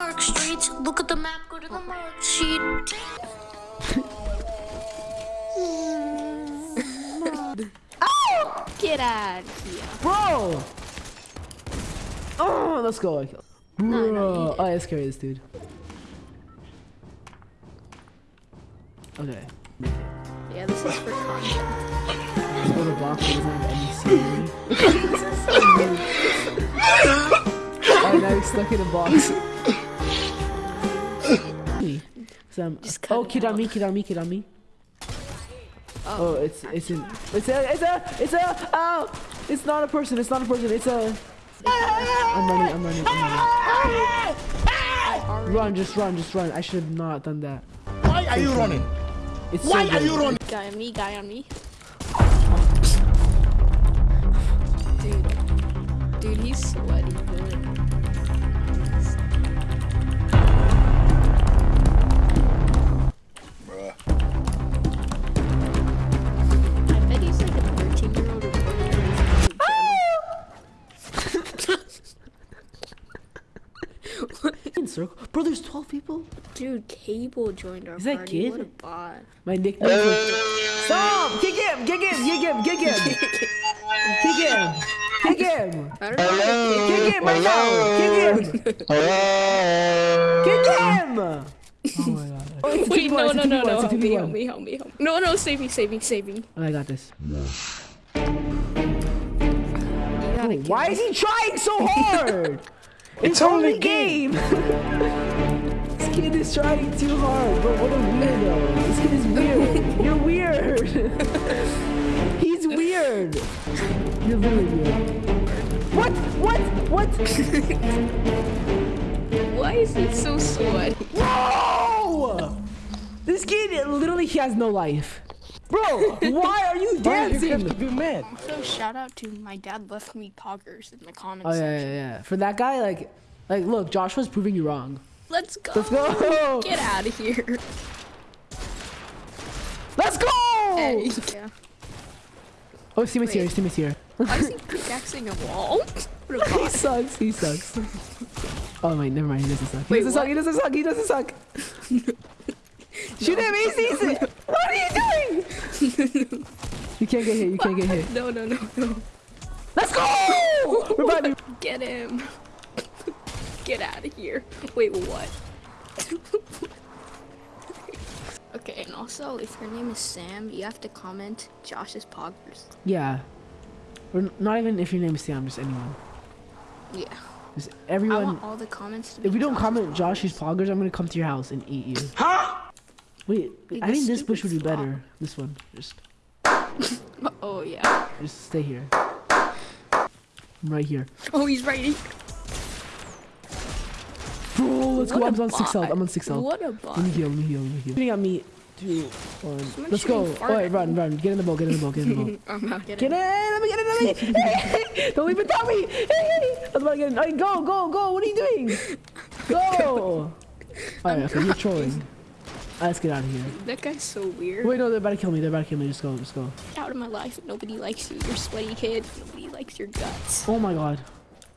Park Street. Look at the map, go to the mark sheet. Get out of here. Bro! Oh, let's go. Bro. No, no, you did. oh, let's carry this dude. Okay. Yeah, this is for content. Let's go to block that doesn't have any scenery. oh, now he's stuck in a box. Me. Just cut oh, it kid on me, kid on me, kid on me. Oh, it's it's in it's a it's a it's a oh it's not a person it's not a person it's a I'm running I'm running I'm running run just run just run I should have not done that Why are you running? it's Why so are you running? Guy on me, guy on me. Dude. Dude, he's sweaty, dude. Bro there's 12 people Dude, Cable joined our Is that party. kid? What a bot. my nickname is stop kick him kick him kick him kick him kick him kick him I don't know. kick him right now kick him kick him oh my god oh, it's Wait, no, no, no, no. Help me, help me, help me, help me. No, no, save me, save me, save me. Oh, I got this. You gotta kill Why is he trying so hard? it's only a game. this kid is trying too hard, bro. What a weirdo. This kid is weird. You're weird. He's weird. You're really weird. What? What? What? Why is he so sweaty? Whoa! This kid literally he has no life. Bro, why are you dancing? be mad. So shout out to my dad left me poggers in the comments Oh yeah, section. yeah, yeah. For that guy, like, like, look, Josh was proving you wrong. Let's go. Let's go. Get out of here. Let's go. Hey, yeah. Oh, Steam's here. Wait. Steam's here. Why is he pickaxing a wall? A he sucks. He sucks. Oh wait, never mind. He doesn't suck. He Wait, doesn't suck. what? He doesn't suck. He doesn't suck. Shoot him. He sees it. What are you doing? you can't get hit. You can't get hit. No, no, no, no. Let's go. We're about to. Get him. Get out of here. Wait, what? okay, and also, if your name is Sam, you have to comment Josh's poggers. Yeah. Or not even if your name is Sam, just anyone. Yeah. Just I everyone. want all the comments to be If we don't Josh's comment poggers. Josh's poggers, I'm gonna come to your house and eat you. Huh? Wait, Wait, I think this bush would be frog. better. This one. Just, Oh, yeah. just stay here. I'm right here. Oh, he's right. Bro, let's go. I'm a on six health. I'm on six health. What a bot. Let me heal, let me heal, let me heal. Shooting at me. Two, one. Someone Let's go. Alright, run, run. Get in the boat, get in the boat, get in the boat. I'm out. Get Get in! in. Let me get in, let me. Don't leave it without me! Hey! I was about to get in. Alright, go, go, go! What are you doing? Go! Alright, okay, you're trolling. Let's get out of here. That guy's so weird. Wait, no, they're about to kill me. They're about to kill me. Just go, just go. Get out of my life. Nobody likes you. You're sweaty kid. Nobody likes your guts. Oh my god.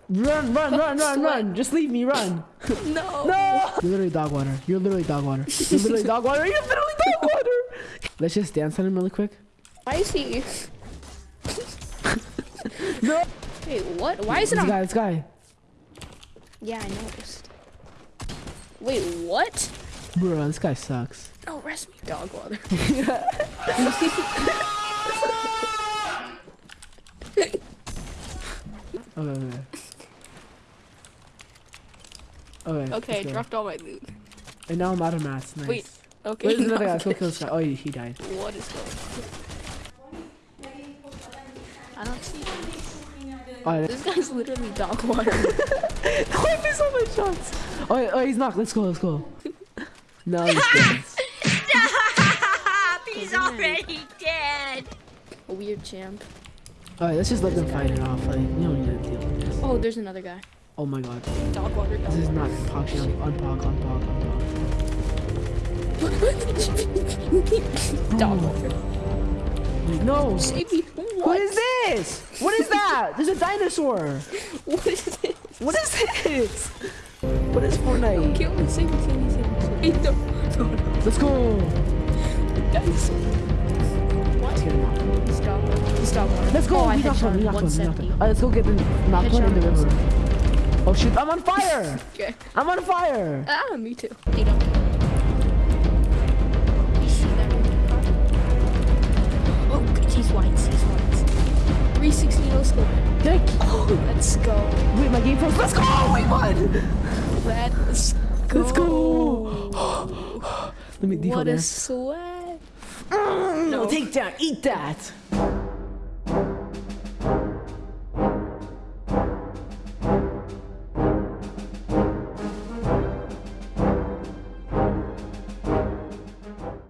Run, run, run, run, run! Just leave me, run! No. No! You're literally dog water. You're literally dog water. You're literally dog water. You're literally dog water! Let's just dance on him really quick. Why is he? No! Wait, what? Why is it This on? guy, this guy. Yeah, I noticed. Wait, what? Bro, this guy sucks. No, rest me, dog water. Okay, okay. Okay. Okay, I let's go. dropped all my loot. And now I'm out of mats. Nice. Wait, Okay. Wait, there's another guy. Let's go kill this guy. Oh, he, died. What is going on? I don't see him. Oh, This guy's literally dog water. Why is so many shots? Oh, oh, he's knocked. Let's go. Let's go. No, he's dead. Stop! He's already dead. A weird champ. Alright, let's just let them fight it off. Like, we don't need to deal with this. Oh, there's another guy. Oh my god. Dog water. Dog This is not Pogsy on, on Pog, on Pog, on dog water. Wait, no! Save me. What What? is this? What is that? There's a dinosaur! What is this? What is this? What is Fortnite? Kill me, save me, save me, No, no, no. Let's go. Guys. What? Let's go. Oh, we knocked one. We knocked one. We knocked 170. one. Let's go get the knocked one in the river. Oh shoot! I'm on fire. Okay. I'm on fire. Ah, me too. They don't care. You see that red car? Oh, good. He's whites. He's whites. 360 no scope. Thank Oh, let's go. Wait, my game froze. Let's go. We won. Let's go. Let's go. Let me default What a sweat. Mm, no, take that. Eat that.